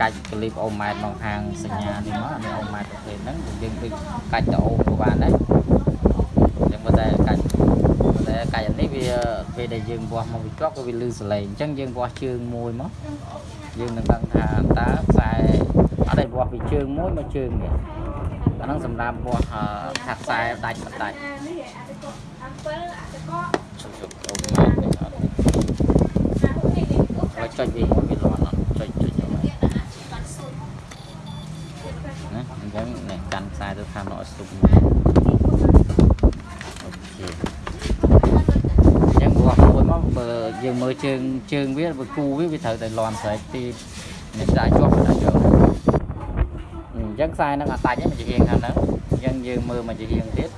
កាច់ក្លីបអូម៉ែត្រមកខាងសញ្ញានេះមកនេះអូម៉ែត្រប្រភេទហ្នឹងយើងដូចកាច់ទៅអូមក៏បានដែរអញ្ចឹងបើតែកាច់បើតែកាច់អានេះវាពេលដែលយើងវាស់មកវាជាប់ក៏វាលឺសលេងអញ្ចឹងយើងវាស់ជើងមួយមកយើងនឹងដឹងថាតើខ្សែអត់ដែលវាស់ពីជើងមួយមកជើងនេះអាហ្នឹងសម្រាប់វាស់អឺថាខ្សែដាច់មិនដាច់នេះអាទៅក៏7អាទៅក៏ជុំជុំអូម៉ែត្រនេះអត់អានេះនេះអូហើយចុចវាមួយវាលាន់អត់ចុចចុចយកមក ណាអញ្ចឹងនេះកាន់ ខ្សែទៅខាងនោះឲ្យស្ទុបអូខេអញ្ចឹងវាស់មួយមកបើយើងមើលជើងជើងវាបើគូវាវាត្រូវតែលាន់ស្រែកទីនេះដាក់ជាប់ដាក់យកអញ្ចឹងខ្សែហ្នឹងអត់ដាច់ទេមកជាហៀងខាងហ្នឹងអញ្ចឹងយើងមើលមកជាហៀងទៀត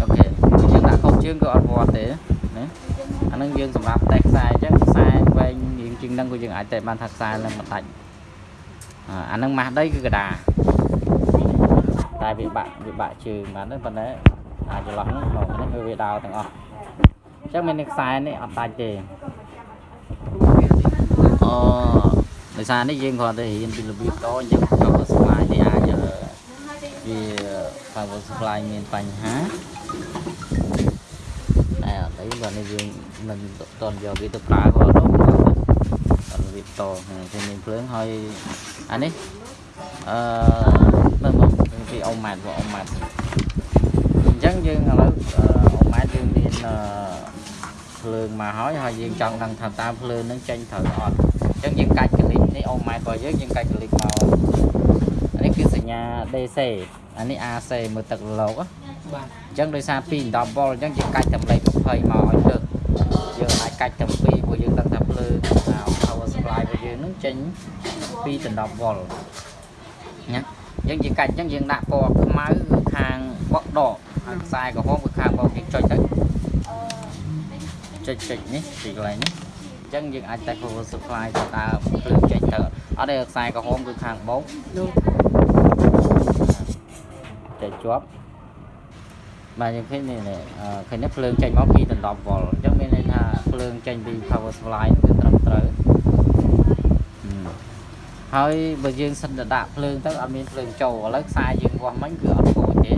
អូខេយើងដាក់ខុសជើងក៏អត់វាស់ទេណាអាហ្នឹងយើងសម្រាប់តេស្តខ្សែអញ្ចឹងខ្សែវែងរៀងជាងហ្នឹងក៏យើងអាចតេស្តបានថាខ្សែហ្នឹងមិនដាច់ អាអាហ្នឹងម៉ាស់ដីគឺកដាតែវាបាក់វាបាក់ជើងបានទៅប៉ុន្តែអាចចន្លោះហ្នឹងមកហ្នឹងគឺវាដោទាំងអស់អញ្ចឹងមានខ្សែនេះអត់ដាច់ទេអូដោយសារនេះយើងគ្រាន់តែរៀនពីរបៀបតអញ្ចឹង power supply នេះអាចអឺវា power supply មានបញ្ហាតែអត់អីបើនេះយើងមិនតន់យកវាទៅប្រើក៏អត់ đâu អត់វាតគេមានភ្លើងហើយ អានេះអឺមើលមកពីអ៊ំម៉ែតបងអ៊ំម៉ែតអញ្ចឹងយើងឥឡូវអ៊ំម៉ែតយើងមានអឺភ្លើងមកហើយហើយយើងចង់ដឹងថាតើភ្លើងនឹងចេញត្រូវអត់អញ្ចឹងយើងកាច់កលិចនេះអ៊ំម៉ែតរបស់យើងយើងកាច់កលិចមកអានេះគឺសញ្ញា DC អានេះ AC មើលទឹកលោកណាបាទអញ្ចឹងដោយសារ2 10វ៉ុលអញ្ចឹងយើងកាច់តម្លៃ20មកឲ្យលើកយើងអាចកាច់ទាំងពីរព្រោះយើងដឹងថាភ្លើងអា power យើងនឹងចេញ2ដល់10វ៉ុលណាអញ្ចឹងយើងកាច់អញ្ចឹងយើងដាក់ពណ៌ខ្មៅគឺខាងបកដកហើយខ្សែក្រហមគឺខាងបកយើងចុចទៅចុចចុចនេះពីកន្លែងនេះអញ្ចឹងយើងអាចតែ power supply ទៅតើភ្លើងចេញទៅអត់ទេខ្សែក្រហមគឺខាងបោកនោះចេញជាប់បាទយើងឃើញនេះនេះអឺឃើញនេះភ្លើងចេញមក2ដល់10វ៉ុលអញ្ចឹងមានន័យថាភ្លើងចេញពី power supply នោះគឺត្រឹមត្រូវហឹម ហើយបើយើងសិនទៅដាក់ភ្លើងទៅអត់មានភ្លើងចូលឥឡូវខ្សែយើងវាស់មិញគឺអត់ខូចទេ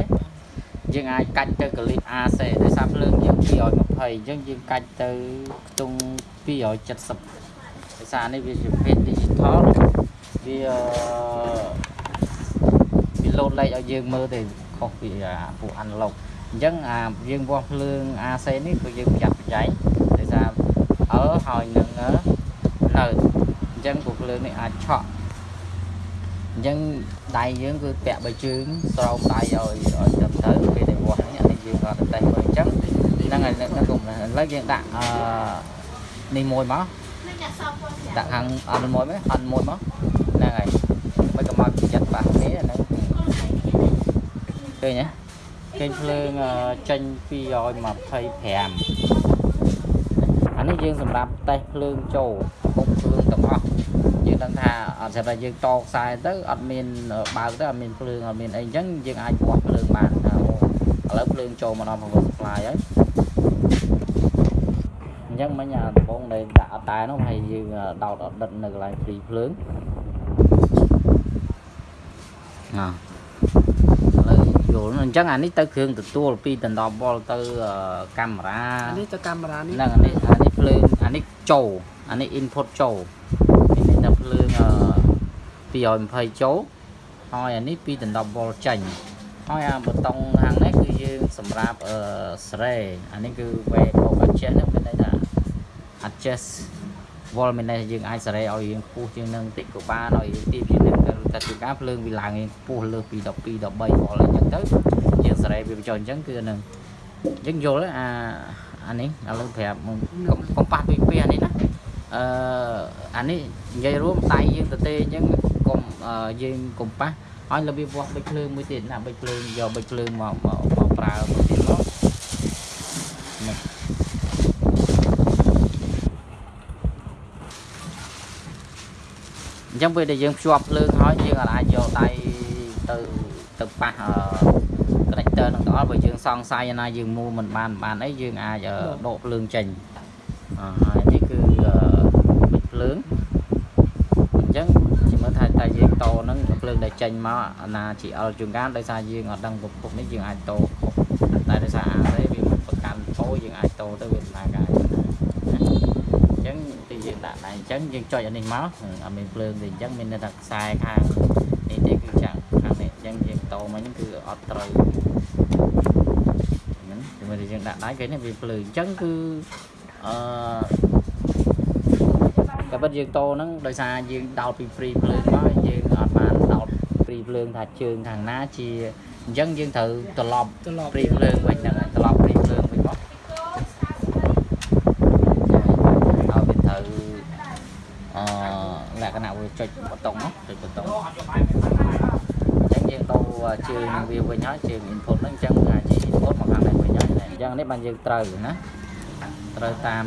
យើងអាចកាច់ទៅកលិត AC ដោយសារភ្លើងយើង220អញ្ចឹងយើងកាច់ទៅខ្ទង់270ដោយសារនេះវាជាប្រភេទ digital វាអឺវាលោតលេខឲ្យយើងមើលទៅខុសពីអាពួក analog អញ្ចឹងអាយើងវាស់ភ្លើង AC នេះគឺយើងប្រយ័ត្នប្រយែងដោយសារអើហើយនឹងអឺនៅអញ្ចឹងពួកភ្លើងនេះអាចឆក់ អញ្ចឹងដៃយើងគឺពាក់បើជើងស្រោមដៃឲ្យឲ្យត្រឹមត្រូវពេលដែលវាស់នេះអានេះយើងក៏តេស្តមើលអញ្ចឹងហ្នឹងហើយហ្នឹងគុំឥឡូវយើងដាក់អឺនេះមួយមកនេះចាក់សោកផងចាដាក់ខាងអត់មួយមកអត់មួយមកហ្នឹងហើយមិនក៏មកចិត្តបាសនេះហ្នឹងឃើញទេឃើញភ្លើងអឺចេញ225អានេះយើងសម្រាប់តេស្តភ្លើងចូលពុកភ្លើងទាំងអស់ យើងដឹងថាអត់ស្រាប់តែយើងតខ្សែទៅអត់មានបើកទៅអត់មានភ្លើងអត់មានអីអញ្ចឹងយើងអាចវាស់ភ្លើងបានថាអូឥឡូវភ្លើងចូលមកដល់ power supply ហើយអញ្ចឹងមិញអាដំបងដែលដាក់អត់តែនោះហើយយើងដោតអត់ដិតនៅកន្លែងព្រីភ្លើងណ៎ឥឡូវយល់អញ្ចឹងអានេះទៅគ្រឿងទទួល2ដល់10វ៉ុលទៅអឺកាមេរ៉ាអានេះទៅកាមេរ៉ានេះហ្នឹងអានេះអានេះភ្លើងអានេះចូលអានេះ input ចូល នេះតែភ្លើងអឺ220ចូលហើយអានេះ2ដល់10វ៉ុលចេញហើយអាប៊ូតុងខាងនេះគឺយើងសម្រាប់អឺស្រេអានេះគឺ way of adjust ហ្នឹងមានន័យថា adjust wall មានន័យថាយើងអាចសារ៉េឲ្យយើងខ្ពស់ជាងនឹងតិចក៏បានឲ្យទាបជាងនឹងតែតែជួនកាលភ្លើងវាឡើងយើងខ្ពស់លើសពី12 13 wall អញ្ចឹងទៅយើងសារ៉េវាបញ្ចុះអញ្ចឹងគឺហ្នឹងអញ្ចឹងយល់ទេអាអានេះឥឡូវប្រាប់មកកុំកុំប៉ះពីពីអានេះណា អឺអានេះនិយាយរួមដៃយើងទៅទេអញ្ចឹងកុំអឺយើងកុំប៉ះឲ្យរបៀបវាស់បិចភ្លើងមួយទៀតណាបិចភ្លើងយកបិចភ្លើងមកមកមកប្រើមួយទៀតមកនេះអញ្ចឹងពេលដែលយើងភ្ជាប់ភ្លើងហើយយើងអាចយកដៃទៅទៅប៉ះអឺ connector នឹងទាំងអស់បើយើងសង្ស័យណាយើងមូលមិនបានមិនបានអីយើងអាចអឺដកភ្លើងចេញអឺ ហើយនេះគឺអឺងអញ្ចឹងជាមើលថាតែយើងតហ្នឹងភ្លើងដែលចេញមកអាណា GL ជួនកាលដោយសារយើងអត់ដឹងប្រភពនេះយើងអាចតតែដោយសារអាទេវាមិនប្រកាន់តយើងអាចតទៅវាដំណើរការណាអញ្ចឹងទីយើងដាក់តែអញ្ចឹងយើងចុចអានេះមកអត់មានភ្លើងទេអញ្ចឹងមានតែខ្សែខាងនេះទេគឺចាំងខាងនេះអញ្ចឹងយើងតមកហ្នឹងគឺអត់ត្រូវហ្នឹងជំរឿនយើងដាក់ដៃគេនេះវាភ្លើងអញ្ចឹងគឺអឺ តែពិតយើងតហ្នឹងដោយសារយើងដោតពីព្រីភ្លើងមកយើងអត់បានដោតព្រីភ្លើងថាជើងខាងណាជាអញ្ចឹងយើងត្រូវត្រឡប់ត្រឡប់ព្រីភ្លើងវិញហ្នឹងហើយត្រឡប់ព្រីភ្លើងវិញមកពីកោស្អាតឲ្យវាត្រូវអឺលក្ខណៈវាចុចបតុងមកចុចបតុងអញ្ចឹងយើងដូរជើងនឹងវាវិញហើយជើង input ហ្នឹងអញ្ចឹងថាជា input មកខាងនេះវិញហើយអញ្ចឹងនេះបានយើងត្រូវណា ត្រូវតាម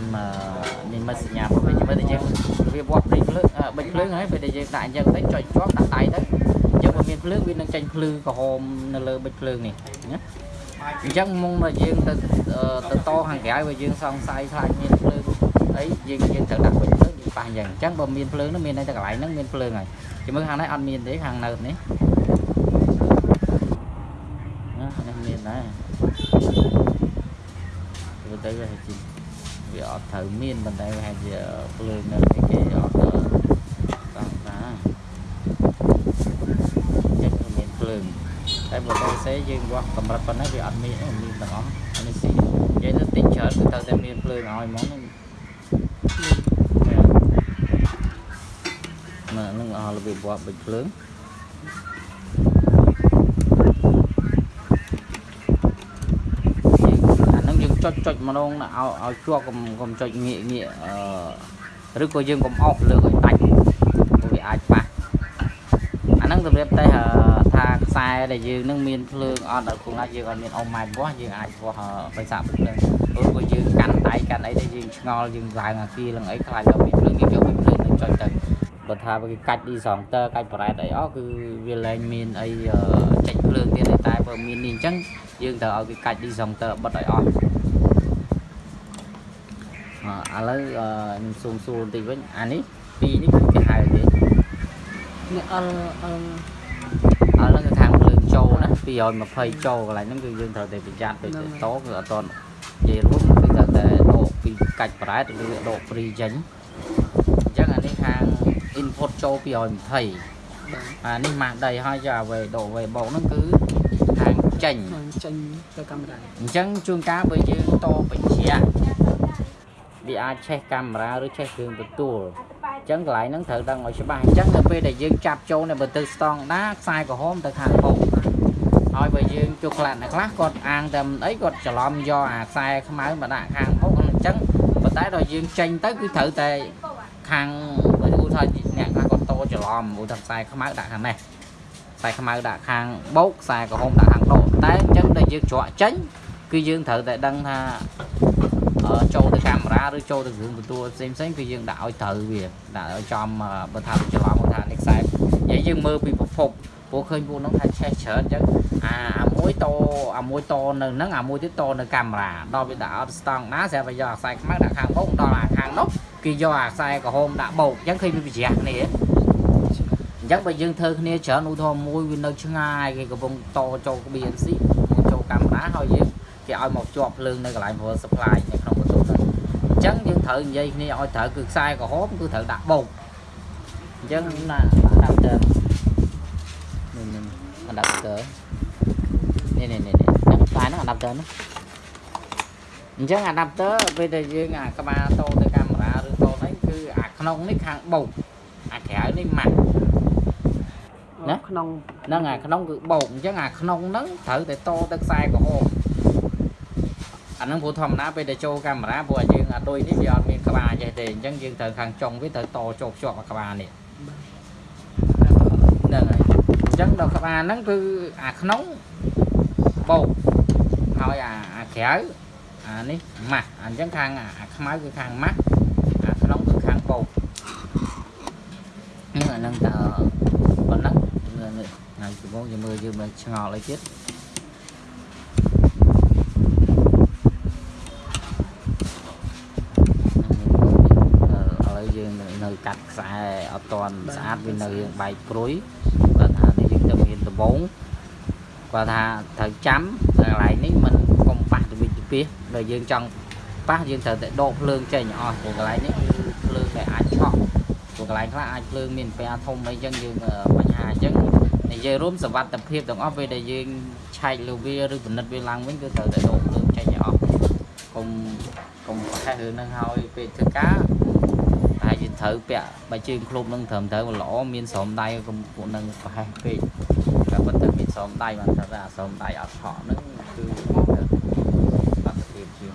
និមិត្តសញ្ញារបស់វាមើលតែយើងវាបោះព្រីភ្លើងអឺបិចភ្លើងហើយពេលដែលយើងដាក់អញ្ចឹងទៅចុចជាប់ដាក់ដៃទៅអញ្ចឹងបើមានភ្លើងវានឹងចេញភ្លឺក្រហមនៅលើបិចភ្លើងនេះណាអញ្ចឹងមុនមកយើងទៅអឺទៅតខាងក្រៅបើយើងសង្ស័យខ្លាចមានភ្លើងអីយើងយើងត្រូវដាក់បិចភ្លើងយើងប៉ះអញ្ចឹងអញ្ចឹងបើមានភ្លើងនោះមានតែកន្លែងហ្នឹងមានភ្លើងហើយជមើលខាងនេះអត់មានទេខាងនៅនេះណានេះមានដែរទៅទៅវាជា វាអត់ត្រូវមានប៉ុន្តែវាហាក់ជាភ្លើងនៅនេះគេអត់ដល់តាមតាចេះគឺមានភ្លើងតែបើទៅសេយើងវាស់កម្រិតប៉ុណ្ណេះវាអត់មានទេមានទាំងអស់អានេះស៊ីនិយាយទៅតិចច្រើនគឺត្រូវតែមានភ្លើងឲ្យហ្មងហ្នឹងមើលនឹងអស់របៀបវាស់បិចភ្លើងអាហ្នឹងយើង ចុចចុចម្ដងឲ្យឲ្យជាប់កុំកុំចុចងាកងាកអឺឬក៏យើងកុំអោសលើកឲ្យដាច់ព្រោះវាអាចប៉ះអាហ្នឹងសម្រាប់តែអឺថាខ្សែដែលយើងនឹងមានភ្លើងអត់ដល់គង់ណាយើងអត់មានអុំម៉ែត្រវាស់យើងអាចវាស់បិសាកភ្លើងព្រោះបើយើងកាន់ដៃកាន់អីទៅយើងឆ្ងល់យើងឡើងអាគីឡើងអីខ្លាចដល់មានភ្លើងយើងយកភ្លើងទៅចុចទៅបើថាវាកាច់ឌីសងតើកាច់ប្រ៉ែតអីអស់គឺវាលែងមានអីអឺចេញភ្លើងទៀតទេតែបើមាននេះអញ្ចឹងយើងត្រូវឲ្យគេកាច់ឌីសងតើបិទឲ្យអស់អឺ ឥឡូវអឺខ្ញុំស៊ូមសួរបន្តិចវិញអានេះពីរនេះគឺគេហៅទេនេះអល់អល់អត់ហ្នឹងគឺខាងភ្លើងចូលណា220ចូលកន្លែងហ្នឹងគឺយើងត្រូវតែប្រយ័ត្នដូចទៅតគឺអត់តនិយាយរួមគឺត្រូវតែដកពីកាច់ប្រែតឬដកព្រីចេញអញ្ចឹងអានេះខាង input ចូល220បាទអានេះម៉ាស់ដីហើយយកអ្វីដកអ្វីបោកហ្នឹងគឺខាងចេញនឹងចេញទៅកាមេរ៉ាអញ្ចឹងជួនកាលបើយើងតបញ្ជាក់ វាអាចឆេះកាមេរ៉ាឬឆេះគ្រឿងបន្ទួលអញ្ចឹងកន្លែងហ្នឹងត្រូវដឹងឲ្យច្បាស់អញ្ចឹងនៅពេលដែលយើងចាប់ចូលនៅបើទៅស្តង់ដាខ្សែក្រហមទៅខាងមុខហើយបើយើងជួខ្លះអ្នកខ្លះគាត់អាងតែមិនអីគាត់ច្រឡំយកអាខ្សែខ្មៅមកដាក់ខាងមុខអញ្ចឹងប៉ុន្តែដល់យើងចេញទៅគឺត្រូវតែខាងបើឧទាហរណ៍អ្នកខ្លះគាត់តច្រឡំឧទាហរណ៍ខ្សែខ្មៅដាក់ខាងនេះខ្សែខ្មៅដាក់ខាងបោកខ្សែក្រហមដាក់ខាងដកតែអញ្ចឹងដល់យើងច្រកចេញគឺយើងត្រូវតែដឹងថាអឺ ចូលទៅកាមេរ៉ាឬចូលទៅគ្រឿងបន្ទួលផ្សេងផ្សេងៗគឺយើងដាក់ឲ្យត្រូវវាដាក់ឲ្យចំអឺបើថាច្រឡំគាត់ថានេះខ្សែនិយាយយើងមើលពីប្រភពព្រោះឃើញពួកហ្នឹងថាឆេះច្រើនអញ្ចឹងអាអាមួយតអាមួយតនៅហ្នឹងអាមួយទៀតតនៅកាមេរ៉ាដល់វាដាក់អត់ស្តង់ណាស្រាប់តែយកអាខ្សែខ្មៅដាក់ខាងបោកដល់អាខាងនោះគេយកអាខ្សែក្រហមដាក់បោកអញ្ចឹងឃើញវាប្រជ្រះគ្នាអញ្ចឹងបើយើងធ្វើគ្នាច្រើនឧទាហរណ៍មួយវានៅឆ្ងាយគេកំពុងតចូល BNC មកចូលកាមេរ៉ាហើយយើង គេឲ្យមកជាប់ភ្លើងនៅកន្លែង power supply នៅក្នុងបន្ទប់ហ្នឹងអញ្ចឹងយើងត្រូវនិយាយគ្នាឲ្យត្រូវគឺខ្សែក្រហមគឺត្រូវដាក់បោកអញ្ចឹងណា adapter នេះនេះ adapter នេះនេះនេះនេះខ្សែហ្នឹង adapter ហ្នឹងអញ្ចឹង adapter ពេលដែលយើងអាក្បាលតទៅកាមេរ៉ាឬតនេះគឺអាក្នុងនេះខាងបោកអាក្រៅនេះម៉ាក់ណាក្នុងហ្នឹងអាក្នុងគឺបោកអញ្ចឹងអាក្នុងហ្នឹងត្រូវតែតទៅខ្សែក្រហម អាហ្នឹងព្រោះធម្មតាពេលដែលចូលកាមេរ៉ាព្រោះអាយើងអាដូចនេះវាអត់មានក្បាលចេះទេអញ្ចឹងយើងត្រូវខាងចុងវាត្រូវតចូលភ្ជាប់អាក្បាលនេះហ្នឹងហើយអញ្ចឹងដល់ក្បាលហ្នឹងគឺអាក្នុងបោកហើយអាអាក្រៅអានេះម៉ាស់អញ្ចឹងខាងអាខ្មៅគឺខាងម៉ាស់អាក្នុងគឺខាងបោកហ្នឹងអាហ្នឹងតើប៉ុណ្ណឹងថ្ងៃដំបូងយើងមើលយើងមើលឆ្ងល់អីទៀតឥឡូវយើងនៅកាត់ ត់ស្អាតវានៅរឿងបែកព្រួយគាត់ថានេះយើងទៅមានដំបងគាត់ថាត្រូវចាំនៅកន្លែងនេះមិនកុំប៉ះទៅវិទ្យាពីដល់យើងចង់ប៉ះយើងត្រូវតែដកភ្លើងចេញអស់ព្រោះកន្លែងនេះគឺភ្លើងដែលអាចឆក់ព្រោះកន្លែងខ្លះអាចភ្លើងមានពែធំអីចឹងយើងអឺបញ្ហាអញ្ចឹងនិយាយរួមសវត្ថិភាពទាំងអស់ពេលដែលយើងឆែកលើវាឬពិនិត្យវាឡើងវិញគឺត្រូវតែដកភ្លើងចេញឲ្យអស់កុំកុំប្រហែសរឿងហ្នឹងហើយពេលធ្វើការហើយយើង ត្រូវពាក់បើជើងឃ្លុំនឹងត្រឹមត្រូវល្អមានស្រោមដៃកុំពួកនឹងប្រហែសពេកតែប៉ុន្តែមានស្រោមដៃបានថាថាស្រោមដៃអត់ឆក់ហ្នឹងគឺអត់ទៅភាពជាង